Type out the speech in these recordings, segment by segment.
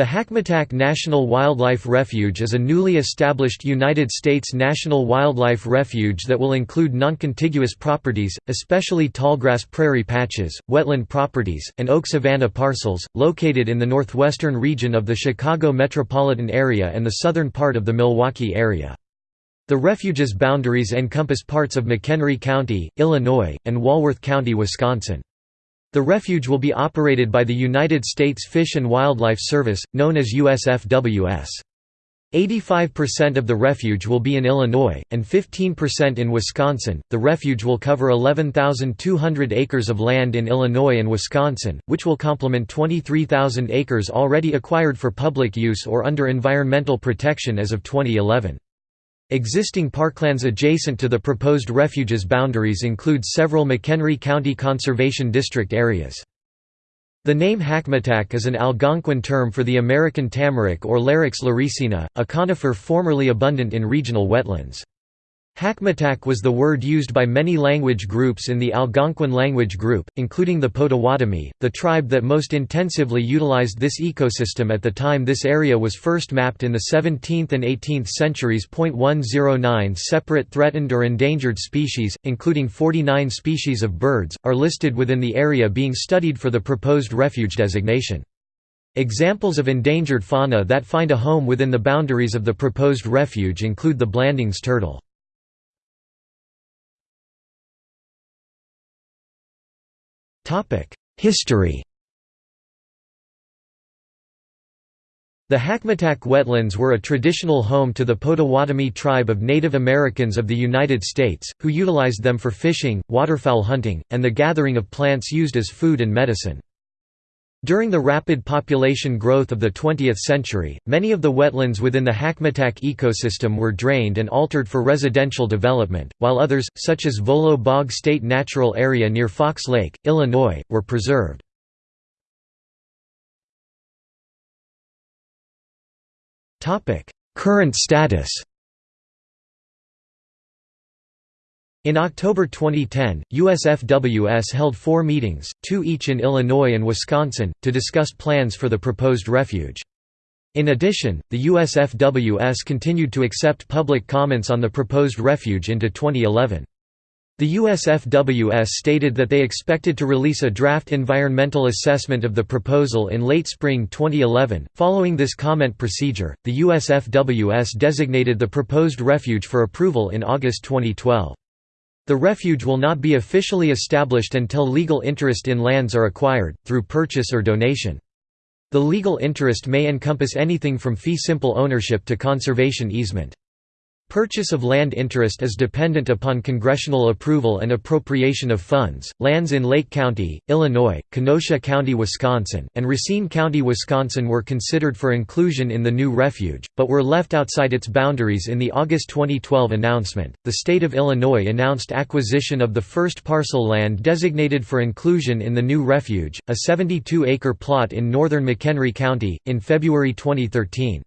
The Hackmatack National Wildlife Refuge is a newly established United States national wildlife refuge that will include noncontiguous properties, especially tallgrass prairie patches, wetland properties, and oak savanna parcels, located in the northwestern region of the Chicago metropolitan area and the southern part of the Milwaukee area. The refuge's boundaries encompass parts of McHenry County, Illinois, and Walworth County, Wisconsin. The refuge will be operated by the United States Fish and Wildlife Service, known as USFWS. 85% of the refuge will be in Illinois, and 15% in Wisconsin. The refuge will cover 11,200 acres of land in Illinois and Wisconsin, which will complement 23,000 acres already acquired for public use or under environmental protection as of 2011. Existing parklands adjacent to the proposed refuge's boundaries include several McHenry County Conservation District areas. The name Hackmatack is an Algonquin term for the American tamarack or Larix laricina, a conifer formerly abundant in regional wetlands. Hackmatack was the word used by many language groups in the Algonquin language group, including the Potawatomi, the tribe that most intensively utilized this ecosystem at the time this area was first mapped in the 17th and 18th centuries. 109 separate threatened or endangered species, including 49 species of birds, are listed within the area being studied for the proposed refuge designation. Examples of endangered fauna that find a home within the boundaries of the proposed refuge include the Blandings turtle. History The Hackmatack wetlands were a traditional home to the Potawatomi tribe of Native Americans of the United States, who utilized them for fishing, waterfowl hunting, and the gathering of plants used as food and medicine. During the rapid population growth of the 20th century, many of the wetlands within the Hackmatack ecosystem were drained and altered for residential development, while others, such as Volo Bog State Natural Area near Fox Lake, Illinois, were preserved. Current status In October 2010, USFWS held four meetings, two each in Illinois and Wisconsin, to discuss plans for the proposed refuge. In addition, the USFWS continued to accept public comments on the proposed refuge into 2011. The USFWS stated that they expected to release a draft environmental assessment of the proposal in late spring 2011. Following this comment procedure, the USFWS designated the proposed refuge for approval in August 2012. The refuge will not be officially established until legal interest in lands are acquired, through purchase or donation. The legal interest may encompass anything from fee simple ownership to conservation easement. Purchase of land interest is dependent upon congressional approval and appropriation of funds. Lands in Lake County, Illinois, Kenosha County, Wisconsin, and Racine County, Wisconsin were considered for inclusion in the new refuge, but were left outside its boundaries in the August 2012 announcement. The state of Illinois announced acquisition of the first parcel land designated for inclusion in the new refuge, a 72 acre plot in northern McHenry County, in February 2013.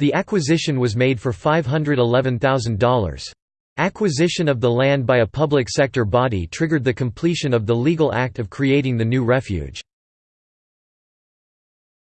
The acquisition was made for $511,000. Acquisition of the land by a public sector body triggered the completion of the legal act of creating the new refuge.